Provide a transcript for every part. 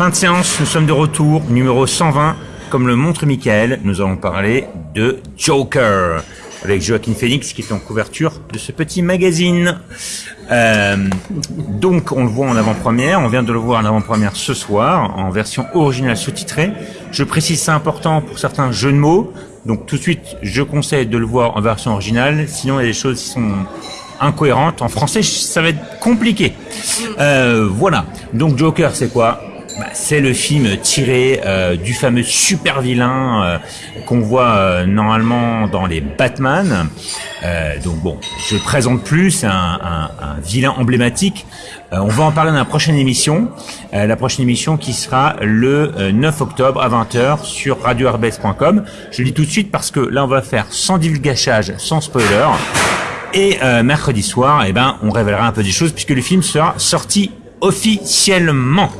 Fin de séance, nous sommes de retour, numéro 120. Comme le montre Michael, nous allons parler de Joker avec Joaquin Phoenix qui est en couverture de ce petit magazine. Euh, donc on le voit en avant-première, on vient de le voir en avant-première ce soir en version originale sous-titrée. Je précise c'est important pour certains jeux de mots, donc tout de suite je conseille de le voir en version originale, sinon il y a des choses qui sont incohérentes. En français ça va être compliqué. Euh, voilà, donc Joker c'est quoi? Bah, c'est le film tiré euh, du fameux super vilain euh, qu'on voit euh, normalement dans les Batman. donc bon, je le présente plus, c'est un, vilain emblématique. on va en parler dans la prochaine émission, la prochaine émission qui sera le 9 octobre à 20h sur radioherbes.com. Je le dis tout de suite parce que là on va faire sans divulgachage, sans spoiler. Et mercredi soir, eh ben, on révélera un peu des choses puisque le film sera sorti officiellement.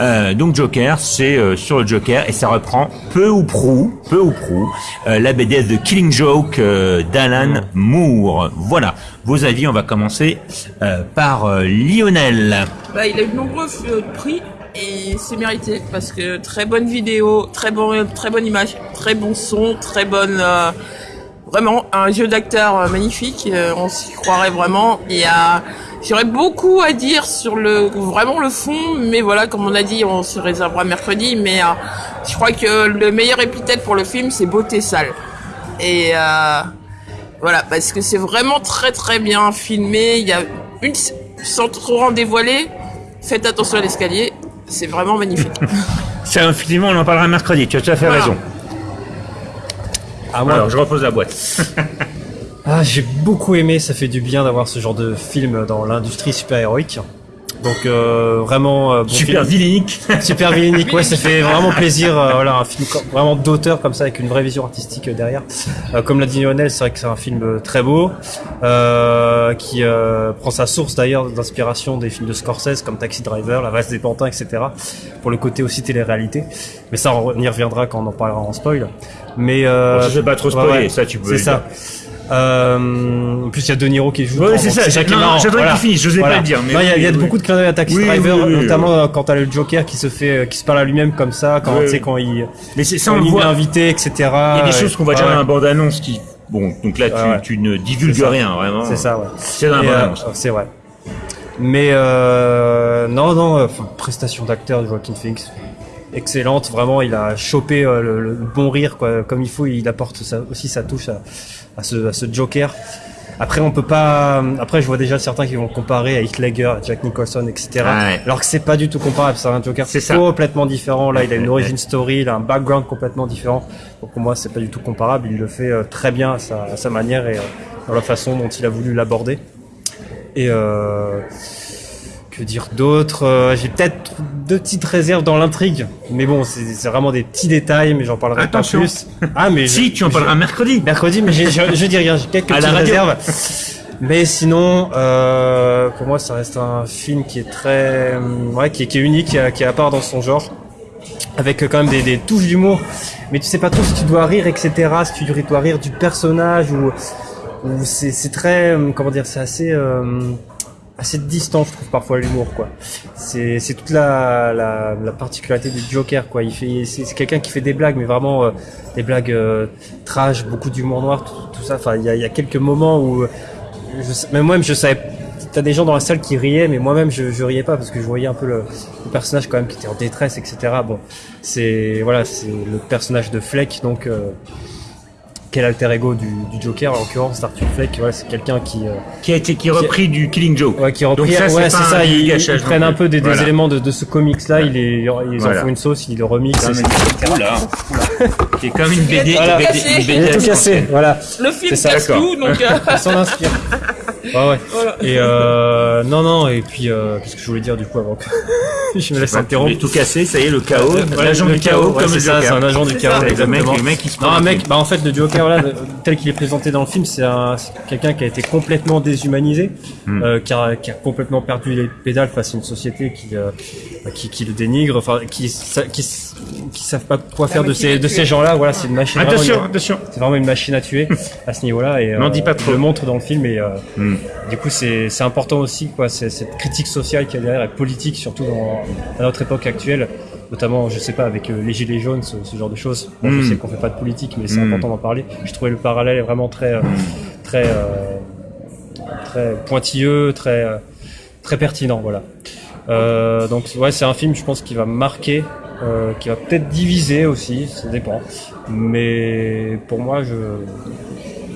Euh, donc Joker, c'est euh, sur le Joker et ça reprend peu ou prou, peu ou prou, euh, la BD de Killing Joke euh, d'Alan Moore. Voilà, vos avis, on va commencer par Lionel. Bah, il a eu de nombreux prix et c'est mérité parce que très bonne vidéo, très bon, très bonne image, très bon son, très bonne vraiment un jeu d'acteur magnifique. on s'y croirait vraiment. Y a J'aurais beaucoup à dire sur le vraiment le fond, mais voilà, comme on a dit, on se réservera mercredi. Mais euh, je crois que le meilleur épithète pour le film, c'est beauté sale. Et euh, voilà, parce que c'est vraiment très très bien filmé. Il y a une sans trop en dévoiler. Faites attention à l'escalier, c'est vraiment magnifique. c'est effectivement, on en parlera mercredi. Tu as tout à fait raison. Ah, Alors, je repose la boîte. Ah, j'ai beaucoup aimé, ça fait du bien d'avoir ce genre de film dans l'industrie super-héroïque. Donc euh, vraiment euh, bon super vilainique. Super vilainique, ouais, ça fait vraiment plaisir. Euh, voilà, un film vraiment d'auteur comme ça avec une vraie vision artistique euh, derrière. comme l'a dit Lionel, c'est vrai que c'est un film très beau qui prend sa source d'ailleurs d'inspiration des films de Scorsese comme Taxi Driver, La Valse des Pantins, etc. Pour le côté aussi télé-réalité. Mais ça, on y reviendra quand on en parlera en spoil. Mais euh, bon, je vais pas trop spoiler, ça tu peux. C'est ça. Euh, en plus, il y a De Niro qui joue. Oui, c'est ça. J'attends voilà. qu'il finisse. Je sais pas le dire. Mais il y, a, beaucoup de clins d'œil à Taxi Driver, notamment euh, quand t'as le Joker qui se fait, euh, qui se parle à lui-même comme ça, quand tu sais quand il, mais c'est ça, on il est invité, etc. Il y a des choses qu'on va dire dans la bande annonce qui, bon, donc là, tu, tu ne divulgues rien, vraiment. C'est ça, ouais. C'est dans la bande annonce. C'est vrai. Mais euh, non, non, prestation d'acteur de Joaquin Phoenix excellente. Vraiment, il a chopé le, bon rire quoi, comme il faut. Il apporte aussi sa touche à, à ce, à ce Joker. Après, on peut pas. Après, je vois déjà certains qui vont comparer à Heath Ledger, à Jack Nicholson, etc. Alors que c'est pas du tout comparable. C'est un Joker c'est complètement différent. Là, il a une origin story, il a un background complètement différent. Donc pour moi, c'est pas du tout comparable. Il le fait euh, très bien à sa, à sa manière et euh, dans la façon dont il a voulu l'aborder. Et euh, que dire d'autre euh, J'ai peut-être deux petites réserves dans l'intrigue, mais bon, c'est vraiment des petits détails, mais j'en parlerai pas plus. Ah, mais si, tu en parleras mercredi. Mercredi, mais je, je, dis rien, j'ai quelques petites réserves. Mais sinon, euh, pour moi, ça reste un film qui est très, ouais, qui est, qui est unique, qui est, qui est à part dans son genre, avec quand même des, des touches d'humour. Mais tu sais pas trop si tu dois rire, etc. Si tu dois rire du personnage ou, ou c'est très, comment dire, c'est assez. Euh, assez distant je trouve parfois l'humour quoi. C'est c'est toute la, la, la particularité du Joker quoi. Il fait c'est quelqu'un qui fait des blagues mais vraiment euh, des blagues euh, trash beaucoup d'humour noir tout, tout ça. Enfin il y a, y a, quelques moments où je, même moi-même je savais t'as des gens dans la salle qui riaient mais moi-même je, je riais pas parce que je voyais un peu le, le personnage quand même qui était en détresse etc bon c'est voilà c'est le personnage de Fleck donc euh, quel alter ego du, du Joker en l'occurrence Arthur Fleck voilà c'est quelqu'un qui euh, qui a été qui est repris du Killing Joke. Ouais qui est repris Donc ça, ouais c'est ça ils, ils prennent un peu des, des éléments de, de ce comics là ils, voilà. en font une sauce ils le remixent. Oula. qui est comme une BD, voilà. une BD, une BD tout cassé voilà. Le film casse tout donc euh... s'en inspire ouais, ouais. Voilà. Et euh, non, non, et puis euh, qu'est-ce que je voulais dire du coup avant que je me laisse interrompre? tout cassé, ça y est, le chaos, l'agent du chaos, comme c'est ça, c'est un agent du chaos. Le mec, le mec qui se Non, un mec, bah en fait, le Joker, là, tel qu'il est présenté dans le film, c'est quelqu'un qui a été complètement déshumanisé, hmm. euh, qui, a, qui, a, complètement perdu les pédales face à une société qui, euh, qui, qui le dénigrent, enfin qui qui qui savent pas quoi faire de ces de ces gens-là. Voilà, c'est une machine. Attention, attention. C'est vraiment une machine à tuer à ce niveau-là et N'en dis pas trop. le montre dans le film et euh, Hmm. du coup c'est c'est important aussi quoi, c'est cette critique sociale qu'il y a derrière, et politique surtout dans à notre époque actuelle. Notamment, je sais pas, avec euh, les gilets jaunes, ce, ce genre de choses. Bon, Mm. Je sais qu'on fait pas de politique, mais c'est Mm. important d'en parler. Je trouvais le parallèle vraiment très, euh, très, euh, très pointilleux, très, euh, très pertinent, voilà. Euh, donc ouais, c'est un film, je pense, qui va marquer, euh, qui va peut-être diviser aussi, ça dépend. Mais pour moi, je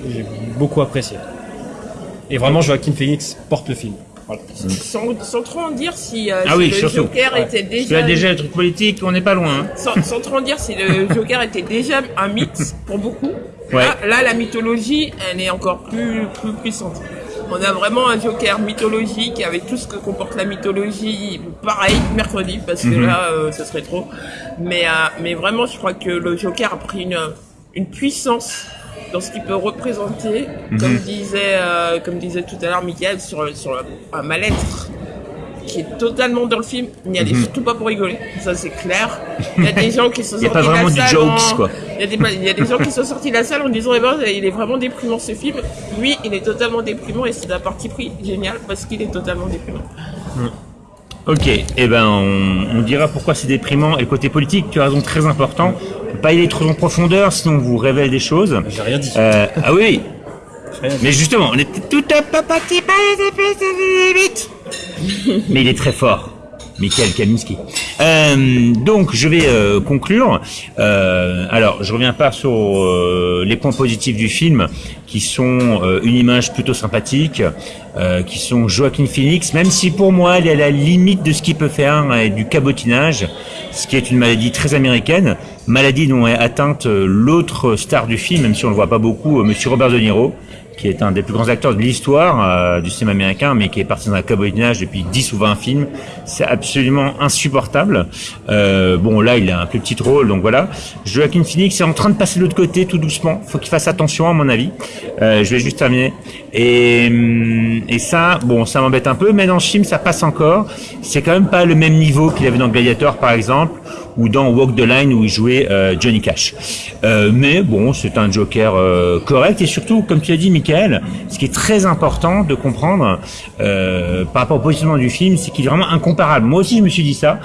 j'ai beaucoup apprécié. Et vraiment, Joaquin Phoenix porte le film. Voilà. Sans, sans trop en dire si, euh, Ah si oui, le surtout. Joker Ouais. était Parce que déjà, déjà, le truc politique, on n'est pas loin. hein. sans, sans trop en dire si le Joker était déjà un mythe pour beaucoup. Ouais. Là, là, la mythologie, elle est encore plus, plus puissante. On a vraiment un Joker mythologique avec tout ce que comporte la mythologie. Pareil, mercredi, parce que Mhm. là, euh, ce serait trop. Mais, euh, mais vraiment, je crois que le Joker a pris une, une puissance dans ce qu'il peut représenter, comme disait, euh, comme disait tout à l'heure Michael, sur, sur un mal-être qui est totalement dans le film. Il n'y allait surtout pas pour rigoler, ça c'est clair. Il y a des gens qui sont a sortis pas de la vraiment du salle jokes, en- quoi. Il y, a des, il y a des gens qui sont sortis de la salle en disant eh ben, il est vraiment déprimant ce film. Lui, il est totalement déprimant et c'est un parti pris génial parce qu'il est totalement déprimant. Ok, eh ben on, on dira pourquoi c'est déprimant. Et côté politique, tu as raison, très important. Pas y aller trop en profondeur, sinon on vous révèle des choses. J'ai rien dit. Euh, ah oui, mais justement, on était tout un petit peu vite. Mais il est très fort. Michael Kaminski. Euh, donc, je vais euh, conclure. Euh, alors, je reviens pas sur les points positifs du film, qui sont une image plutôt sympathique, qui sont Joaquin Phoenix, même si pour moi, elle est à la limite de ce qu'il peut faire, et du cabotinage, ce qui est une maladie très américaine, maladie dont est atteinte l'autre star du film, même si on le voit pas beaucoup, Monsieur Robert De Niro, qui est un des plus grands acteurs de l'histoire euh, du cinéma américain, mais qui est parti dans un cabotinage depuis 10 ou 20 films. C'est absolument insupportable. Euh, bon, là, il a un plus petit rôle, donc voilà. Joaquin Phoenix est en train de passer de l'autre côté, tout doucement. Faut qu'il fasse attention, à mon avis. Euh, je vais juste terminer. Et, hum, et ça, bon, ça m'embête un peu, mais dans le film, ça passe encore. C'est quand même pas le même niveau qu'il avait dans Gladiator, par exemple, ou dans Walk the Line où il jouait euh, Johnny Cash. Euh, mais bon, c'est un Joker euh, correct et surtout, comme tu as dit, Michael, ce qui est très important de comprendre euh, par rapport au positionnement du film, c'est qu'il est vraiment incomparable. Moi aussi, je me suis dit ça.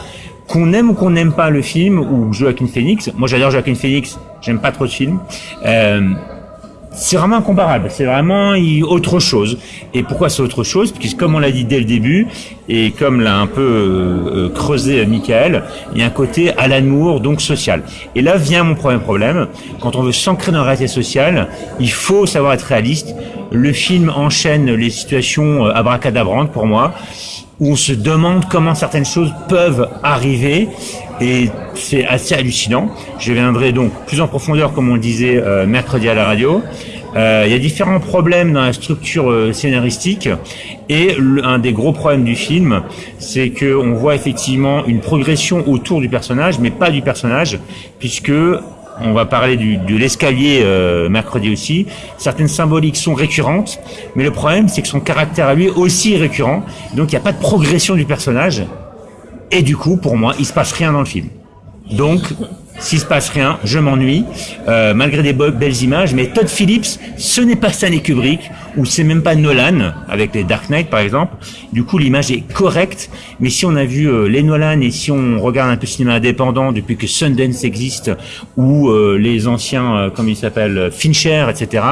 Qu'on aime ou qu'on n'aime pas le film ou Joaquin Phoenix, moi j'adore Joaquin Phoenix, j'aime pas trop ce film. C'est vraiment incomparable. C'est vraiment autre chose. Et pourquoi c'est autre chose? Parce que comme on l'a dit dès le début, et comme l'a un peu euh, euh, creusé euh, Michael, il y a un côté à l'amour, donc social. Et là vient mon premier problème. Quand on veut s'ancrer dans la réalité sociale, il faut savoir être réaliste. Le film enchaîne les situations euh, abracadabrantes pour moi où on se demande comment certaines choses peuvent arriver et c'est assez hallucinant. Je viendrai donc plus en profondeur, comme on le disait euh, mercredi à la radio. Euh, il y a différents problèmes dans la structure euh, scénaristique et un des gros problèmes du film, c'est que on voit effectivement une progression autour du personnage, mais pas du personnage, puisque on va parler de l'escalier euh, mercredi aussi. Certaines symboliques sont récurrentes, mais le problème c'est que son caractère à lui aussi est récurrent. Donc il n'y a pas de progression du personnage. Et du coup, pour moi, il se passe rien dans le film. Donc, s'il se passe rien, je m'ennuie, euh, malgré des be- belles images. Mais Todd Phillips, ce n'est pas Stanley Kubrick, ou c'est même pas Nolan, avec les Dark Knight par exemple. Du coup, l'image est correcte. Mais si on a vu euh, les Nolan et si on regarde un peu le cinéma indépendant depuis que Sundance existe, ou euh, les anciens, euh, comme ils s'appellent, Fincher, etc.,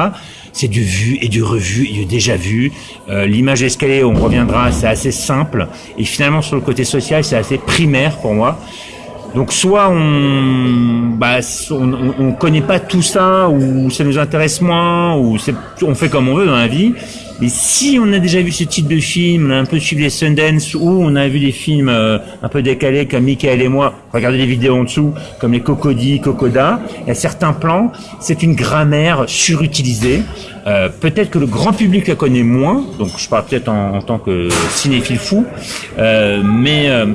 c'est du vu et du revu et du déjà vu. Euh, L'image d'escalier, on reviendra, c'est assez simple. Et finalement, sur le côté social, c'est assez primaire pour moi. Donc soit on, bah, on, on, on connaît pas tout ça, ou ça nous intéresse moins, ou on fait comme on veut dans la vie. Mais si on a déjà vu ce type de film, on a un peu suivi les Sundance, ou on a vu des films euh, un peu décalés comme Michael et moi, regardez les vidéos en dessous, comme les Cocody, Cocoda, il y a certains plans, c'est une grammaire surutilisée. Euh, peut-être que le grand public la connaît moins, donc je parle peut-être en, en tant que cinéphile fou, euh, mais euh,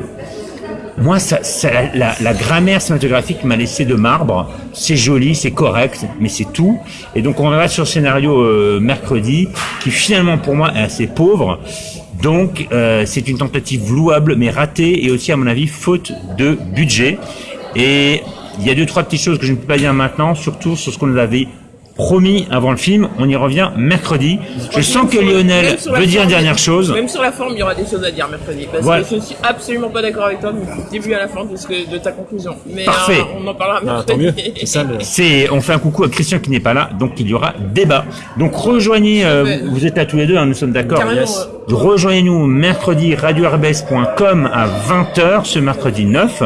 moi, ça, ça- la, la- grammaire cinématographique m'a laissé de marbre. C'est joli, c'est correct, mais c'est tout. Et donc, on verra sur le scénario euh, mercredi, qui finalement pour moi est assez pauvre. Donc euh, c'est une tentative louable mais ratée et aussi à mon avis faute de budget. Et il y a deux trois petites choses que je ne peux pas dire maintenant, surtout sur ce qu'on nous avait promis avant le film. On y revient mercredi. Je sens que Lionel veut dire une dernière chose. Même sur la forme, il y aura des choses à dire mercredi. Parce Voilà. que je suis absolument pas d'accord avec toi du début à la fin de, ce que- de ta conclusion. Mais Parfait. euh, on en parlera Ah, mercredi. tant mieux. C'est ça le. C'est, on fait un coucou à Christian qui n'est pas là, donc il y aura débat. Donc rejoignez, euh, vous êtes là tous les deux, hein, nous sommes d'accord. Yes. Rejoignez-nous mercredi radio-rbs.com à 20h ce mercredi 9.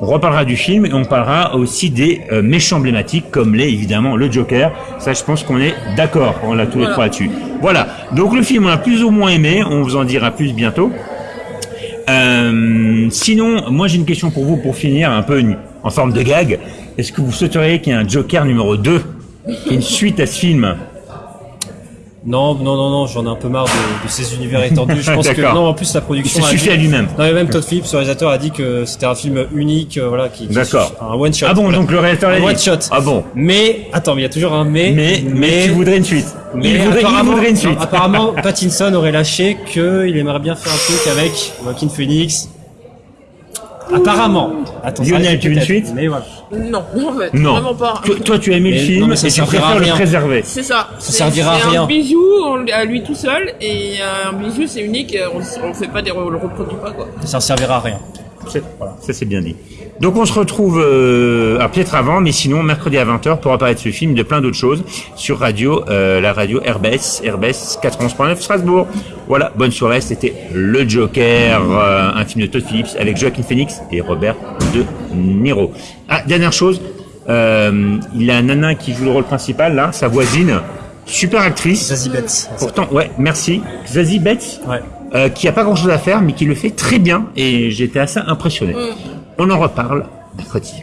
On reparlera du film et on parlera aussi des euh, méchants emblématiques comme l'est évidemment le Joker. Ça, je pense qu'on est d'accord. On l'a tous les trois là-dessus. Voilà. Donc le film, on l'a plus ou moins aimé. On vous en dira plus bientôt. Euh, sinon, moi j'ai une question pour vous pour finir, un peu une- en forme de gag. Est-ce que vous souhaiteriez qu'il y ait un Joker numéro 2 qui ait une suite à ce film? Non, non, non, non, j'en ai un peu marre de, de ces univers étendus. Je pense que non, en plus la Il production. a suffit dit- à lui-même. Non, mais même Todd Phillips, le réalisateur, a dit que c'était un film unique, euh, voilà, qui, qui D'accord. un one shot. Ah bon, donc le réalisateur l'a un dit. one shot. Ah bon. Mais attends, mais il y a toujours un mais. Mais, mais, tu voudrais une suite. mais il, voudrait, il voudrait une suite. non, apparemment, Pattinson aurait lâché qu'il aimerait bien faire un truc avec Joaquin Phoenix. Apparemment. Attends, Lionel, ça arrive tu veux une suite Mais voilà. Non, en fait, non. vraiment pas. Toi, toi, tu as aimé le Mais- film non, mais ça et tu servira à préfères le rien. préserver. C'est ça. C'est- servira à c'est rien. un bijou on- à lui tout seul et un bijou c'est unique. On, on fait pas des, on le reproduit pas quoi. Ça ne servira à rien. Voilà, ça c'est bien dit. Donc on se retrouve euh, ah, peut-être avant, mais sinon mercredi à 20h pour de ce film, de plein d'autres choses sur radio, euh, la radio RBS, RBS 91.9 Strasbourg. Voilà, bonne soirée. C'était Le Joker, euh, un film de Todd Phillips avec Joaquin Phoenix et Robert De Niro. Ah, dernière chose, euh, il y a un nana qui joue le rôle principal là, sa voisine, super actrice. Zazie Betts. Pourtant, ouais, merci. Zazie Betts Ouais. Euh, qui a pas grand chose à faire, mais qui le fait très bien, et j'étais assez impressionné. On en reparle mercredi.